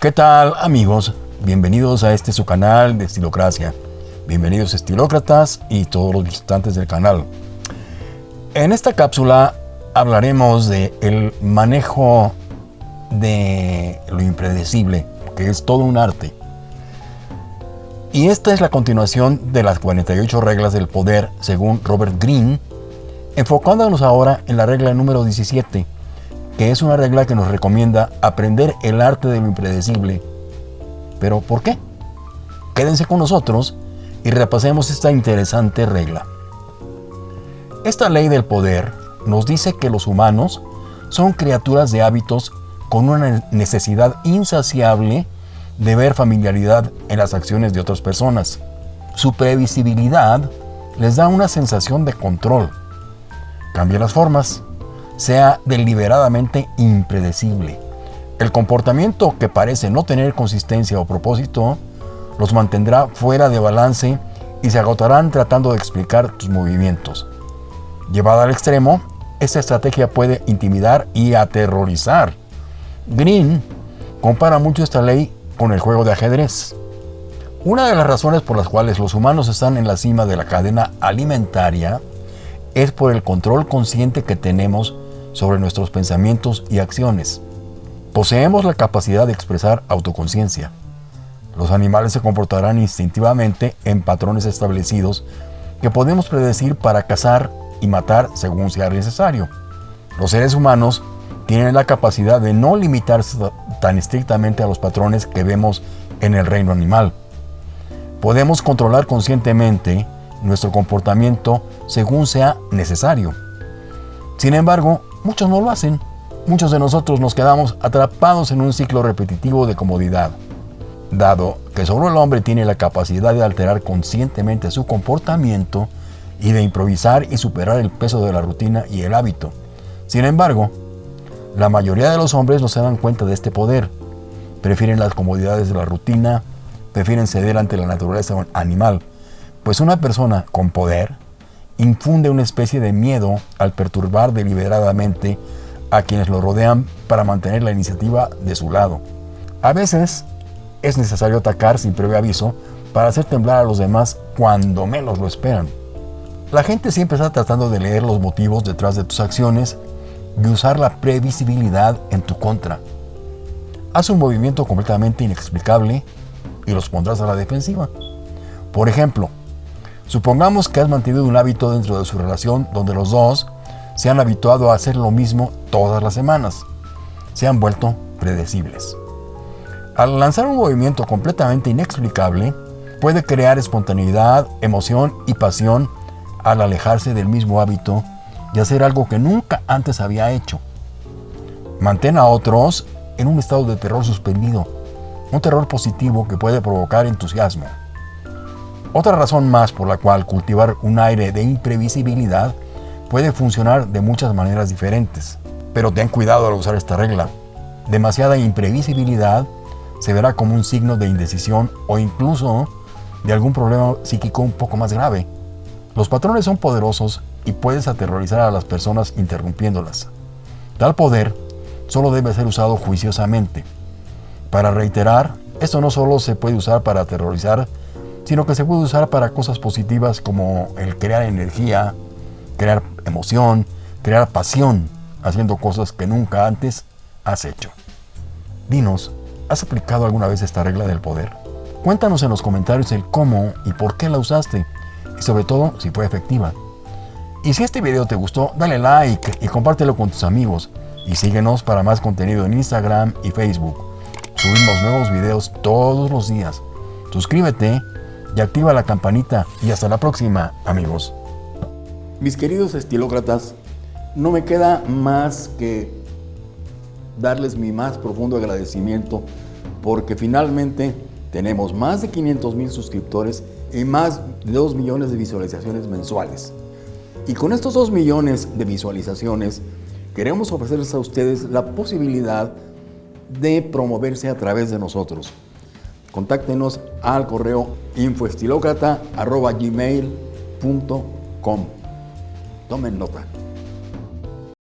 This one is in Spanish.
¿Qué tal amigos? Bienvenidos a este su canal de Estilocracia. Bienvenidos estilócratas y todos los visitantes del canal. En esta cápsula hablaremos de el manejo de lo impredecible, que es todo un arte. Y esta es la continuación de las 48 reglas del poder según Robert Greene, enfocándonos ahora en la regla número 17, que es una regla que nos recomienda aprender el arte de lo impredecible. ¿Pero por qué? Quédense con nosotros y repasemos esta interesante regla. Esta ley del poder nos dice que los humanos son criaturas de hábitos con una necesidad insaciable de ver familiaridad en las acciones de otras personas. Su previsibilidad les da una sensación de control. Cambia las formas, sea deliberadamente impredecible. El comportamiento que parece no tener consistencia o propósito los mantendrá fuera de balance y se agotarán tratando de explicar tus movimientos. Llevada al extremo, esta estrategia puede intimidar y aterrorizar. Green compara mucho esta ley con el juego de ajedrez. Una de las razones por las cuales los humanos están en la cima de la cadena alimentaria es por el control consciente que tenemos sobre nuestros pensamientos y acciones. Poseemos la capacidad de expresar autoconciencia. Los animales se comportarán instintivamente en patrones establecidos que podemos predecir para cazar y matar según sea necesario. Los seres humanos tienen la capacidad de no limitarse tan estrictamente a los patrones que vemos en el reino animal. Podemos controlar conscientemente nuestro comportamiento según sea necesario. Sin embargo, muchos no lo hacen. Muchos de nosotros nos quedamos atrapados en un ciclo repetitivo de comodidad. Dado que solo el hombre tiene la capacidad de alterar conscientemente su comportamiento y de improvisar y superar el peso de la rutina y el hábito. Sin embargo, la mayoría de los hombres no se dan cuenta de este poder. Prefieren las comodidades de la rutina, prefieren ceder ante la naturaleza animal, pues una persona con poder infunde una especie de miedo al perturbar deliberadamente a quienes lo rodean para mantener la iniciativa de su lado. A veces es necesario atacar sin previo aviso para hacer temblar a los demás cuando menos lo esperan. La gente siempre está tratando de leer los motivos detrás de tus acciones y usar la previsibilidad en tu contra. Haz un movimiento completamente inexplicable y los pondrás a la defensiva. Por ejemplo, Supongamos que has mantenido un hábito dentro de su relación donde los dos se han habituado a hacer lo mismo todas las semanas. Se han vuelto predecibles. Al lanzar un movimiento completamente inexplicable, puede crear espontaneidad, emoción y pasión al alejarse del mismo hábito y hacer algo que nunca antes había hecho. Mantén a otros en un estado de terror suspendido, un terror positivo que puede provocar entusiasmo. Otra razón más por la cual cultivar un aire de imprevisibilidad puede funcionar de muchas maneras diferentes. Pero ten cuidado al usar esta regla. Demasiada imprevisibilidad se verá como un signo de indecisión o incluso de algún problema psíquico un poco más grave. Los patrones son poderosos y puedes aterrorizar a las personas interrumpiéndolas. Tal poder solo debe ser usado juiciosamente. Para reiterar, esto no solo se puede usar para aterrorizar sino que se puede usar para cosas positivas como el crear energía, crear emoción, crear pasión, haciendo cosas que nunca antes has hecho. Dinos, ¿has aplicado alguna vez esta regla del poder? Cuéntanos en los comentarios el cómo y por qué la usaste, y sobre todo si fue efectiva. Y si este video te gustó, dale like y compártelo con tus amigos. Y síguenos para más contenido en Instagram y Facebook. Subimos nuevos videos todos los días. Suscríbete y activa la campanita. Y hasta la próxima, amigos. Mis queridos estilócratas, no me queda más que darles mi más profundo agradecimiento porque finalmente tenemos más de 500 mil suscriptores y más de 2 millones de visualizaciones mensuales. Y con estos 2 millones de visualizaciones queremos ofrecerles a ustedes la posibilidad de promoverse a través de nosotros contáctenos al correo infoestilocrata.gmail.com. Tomen nota.